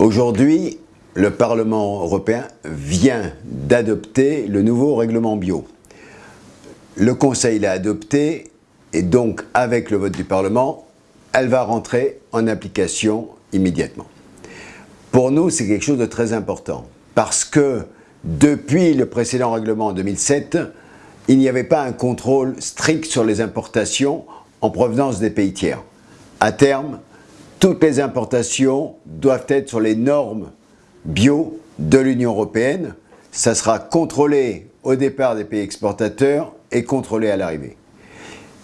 Aujourd'hui, le Parlement européen vient d'adopter le nouveau règlement bio. Le Conseil l'a adopté et donc avec le vote du Parlement, elle va rentrer en application immédiatement. Pour nous, c'est quelque chose de très important parce que depuis le précédent règlement en 2007, il n'y avait pas un contrôle strict sur les importations en provenance des pays tiers. À terme, toutes les importations doivent être sur les normes bio de l'Union européenne. Ça sera contrôlé au départ des pays exportateurs et contrôlé à l'arrivée.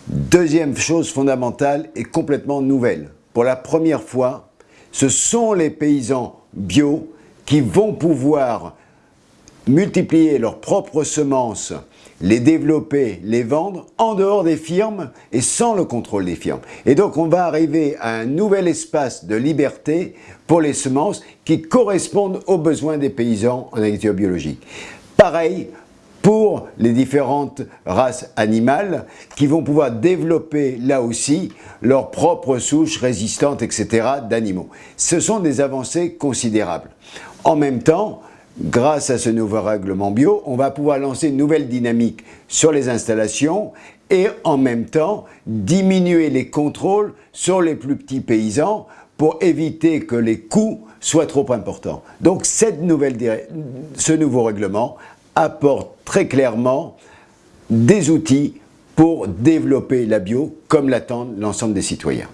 Deuxième chose fondamentale et complètement nouvelle. Pour la première fois, ce sont les paysans bio qui vont pouvoir multiplier leurs propres semences, les développer, les vendre en dehors des firmes et sans le contrôle des firmes. Et donc on va arriver à un nouvel espace de liberté pour les semences qui correspondent aux besoins des paysans en agriculture biologique. Pareil pour les différentes races animales qui vont pouvoir développer là aussi leurs propres souches résistantes, etc. d'animaux. Ce sont des avancées considérables. En même temps, grâce à ce nouveau règlement bio, on va pouvoir lancer une nouvelle dynamique sur les installations et en même temps diminuer les contrôles sur les plus petits paysans pour éviter que les coûts soient trop importants. Donc cette nouvelle, ce nouveau règlement apporte très clairement des outils pour développer la bio comme l'attendent l'ensemble des citoyens.